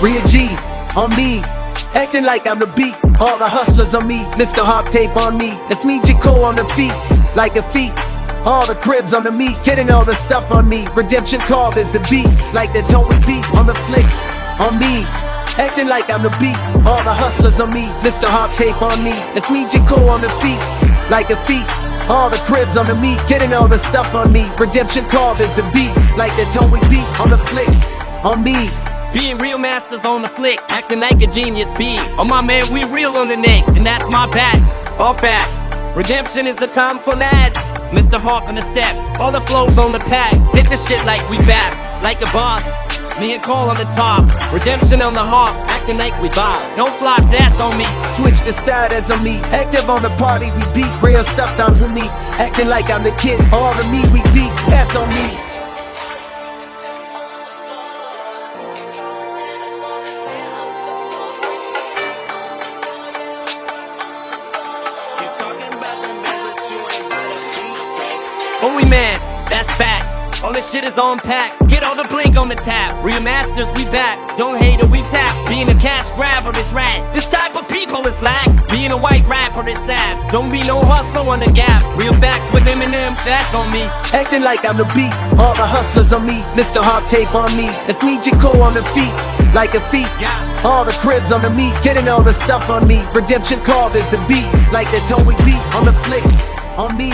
Rhea G on me, acting like I'm the beat. All the hustlers on me, Mr. Hawk tape on me. It's me, J. Cole on the feet, like a feet. All the cribs on the meat, getting all the stuff on me. Redemption call is the beat, like this homie beat on the flick on me. Acting like I'm the beat, all the hustlers on me, Mr. Hawk tape on me. It's me, J. Cole on the feet, like a feet. All the cribs on the meat, getting all the stuff on me. Redemption call is the beat, like this holy beat on the flick, on me. Being real masters on the flick, acting like a genius beat. Oh my man, we real on the neck, and that's my back. All facts. Redemption is the time for lads. Mr. Hawk on the step, all the flows on the pack. Hit the shit like we back, like a boss. Me and Cole on the top, redemption on the hawk, acting like we bob. Don't flop, that's on me. Switch the status on me. Active on the party, we beat. Real stuff times with me. Acting like I'm the kid. All the me we beat. On me. Only man, that's facts. Shit is on pack. Get all the blink on the tap. Real masters, we back. Don't hate it, we tap. Being a cash grabber is rad. This type of people is lack. Being a white rapper is sad. Don't be no hustler on the gap. Real facts with Eminem, that's on me. Acting like I'm the beat. All the hustlers on me. Mr. Hawk tape on me. It's me, J. Cole on the feet. Like a feet. Yeah. All the cribs on the meat. Getting all the stuff on me. Redemption call is the beat. Like this holy beat on the flick. On me.